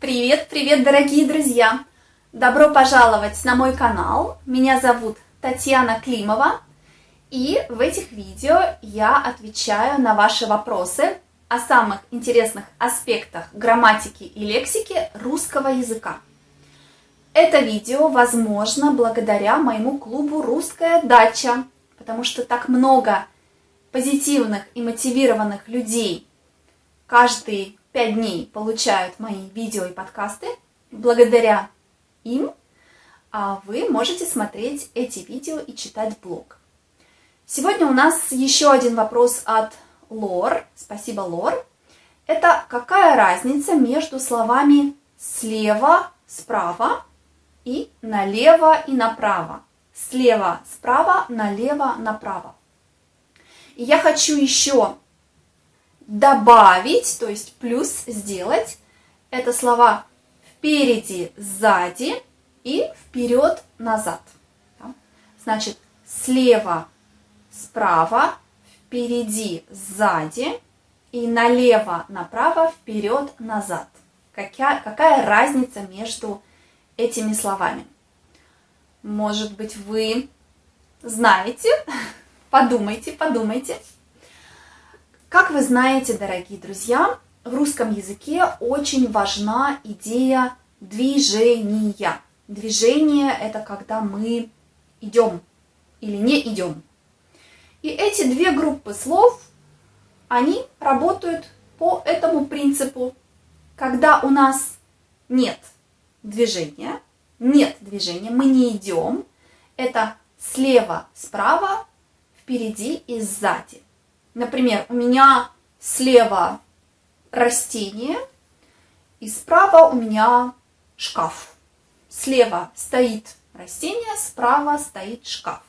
Привет, привет, дорогие друзья! Добро пожаловать на мой канал. Меня зовут Татьяна Климова. И в этих видео я отвечаю на ваши вопросы о самых интересных аспектах грамматики и лексики русского языка. Это видео возможно благодаря моему клубу «Русская дача», потому что так много позитивных и мотивированных людей каждый 5 дней получают мои видео и подкасты. Благодаря им а вы можете смотреть эти видео и читать блог. Сегодня у нас еще один вопрос от Лор. Спасибо, Лор. Это какая разница между словами слева, справа и налево и направо? Слева, справа, налево, направо. И я хочу еще добавить, то есть плюс сделать, это слова впереди, сзади и вперед, назад. Значит, слева, справа, впереди, сзади и налево, направо, вперед, назад. Какая, какая разница между этими словами? Может быть, вы знаете? Подумайте, подумайте. Как вы знаете, дорогие друзья, в русском языке очень важна идея движения. Движение – это когда мы идем или не идем. И эти две группы слов, они работают по этому принципу. Когда у нас нет движения, нет движения, мы не идем, это слева, справа, впереди и сзади. Например, у меня слева растение, и справа у меня шкаф. Слева стоит растение, справа стоит шкаф.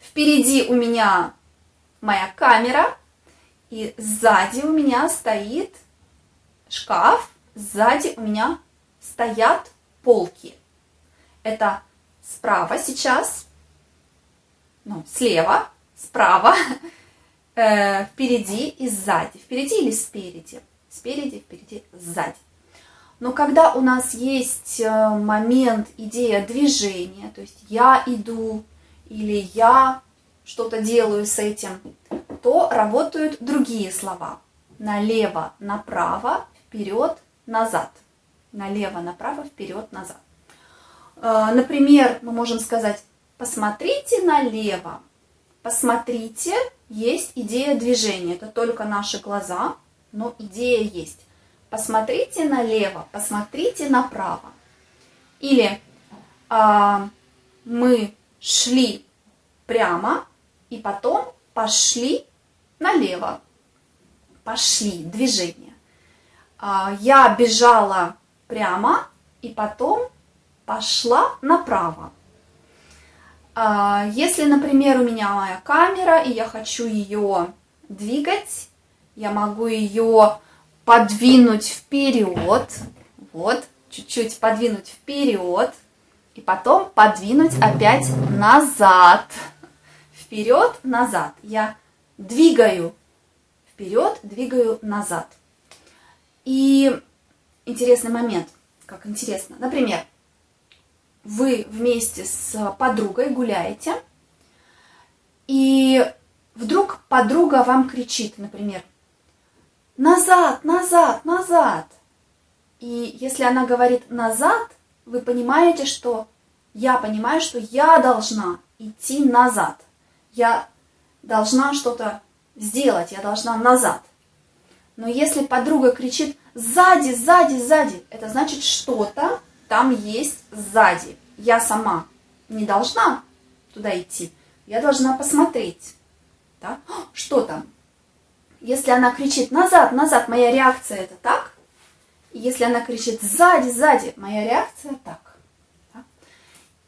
Впереди у меня моя камера, и сзади у меня стоит шкаф, сзади у меня стоят полки. Это справа сейчас, ну, слева, справа, э, впереди и сзади. Впереди или спереди? Спереди, впереди, сзади. Но когда у нас есть э, момент, идея движения, то есть я иду или я что-то делаю с этим, то работают другие слова. Налево, направо, вперед, назад. Налево, направо, вперед, назад. Э, например, мы можем сказать, посмотрите налево, посмотрите есть идея движения. Это только наши глаза, но идея есть. Посмотрите налево, посмотрите направо. Или а, мы шли прямо и потом пошли налево. Пошли, движение. А, я бежала прямо и потом пошла направо. А, если, например, у меня моя камера, и я хочу ее двигать, я могу ее подвинуть вперед, вот, чуть-чуть подвинуть вперед, и потом подвинуть опять назад, вперед, назад. Я двигаю вперед, двигаю назад. И интересный момент, как интересно. Например, вы вместе с подругой гуляете, и вдруг подруга вам кричит, например, «Назад, назад, назад!» И если она говорит «назад», вы понимаете, что я понимаю, что я должна идти назад. Я должна что-то сделать, я должна назад. Но если подруга кричит «сзади, сзади, сзади», это значит что-то там есть сзади. Я сама не должна туда идти, я должна посмотреть, да? что там. Если она кричит назад, назад, моя реакция это так. Если она кричит сзади, сзади, моя реакция так. Да?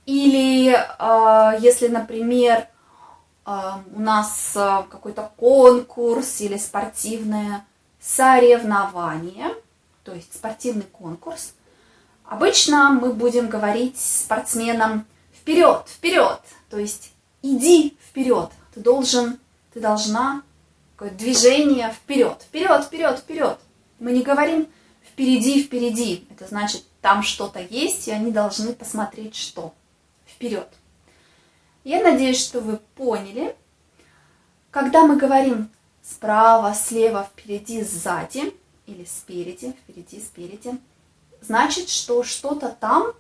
Или э, если, например, э, у нас э, какой-то конкурс или спортивное соревнование, то есть спортивный конкурс, Обычно мы будем говорить спортсменам вперед, вперед, то есть иди вперед, ты должен, ты должна, какое движение вперед, вперед, вперед, вперед. Мы не говорим впереди, впереди. Это значит, там что-то есть, и они должны посмотреть, что. Вперед. Я надеюсь, что вы поняли. Когда мы говорим справа, слева, впереди, сзади или спереди, впереди, спереди, значит, что что-то там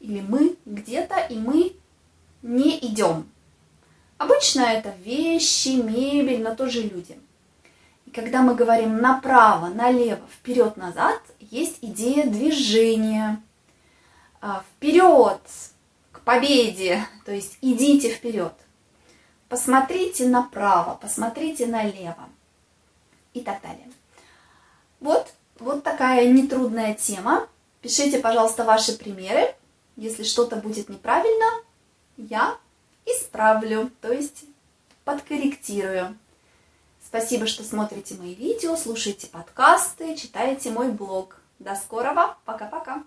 или мы где-то, и мы не идем. Обычно это вещи, мебель, но тоже люди. И когда мы говорим направо, налево, вперед, назад, есть идея движения. А, вперед, к победе, то есть идите вперед. Посмотрите направо, посмотрите налево и так далее. Вот, вот такая нетрудная тема. Пишите, пожалуйста, ваши примеры. Если что-то будет неправильно, я исправлю, то есть подкорректирую. Спасибо, что смотрите мои видео, слушаете подкасты, читаете мой блог. До скорого, пока-пока.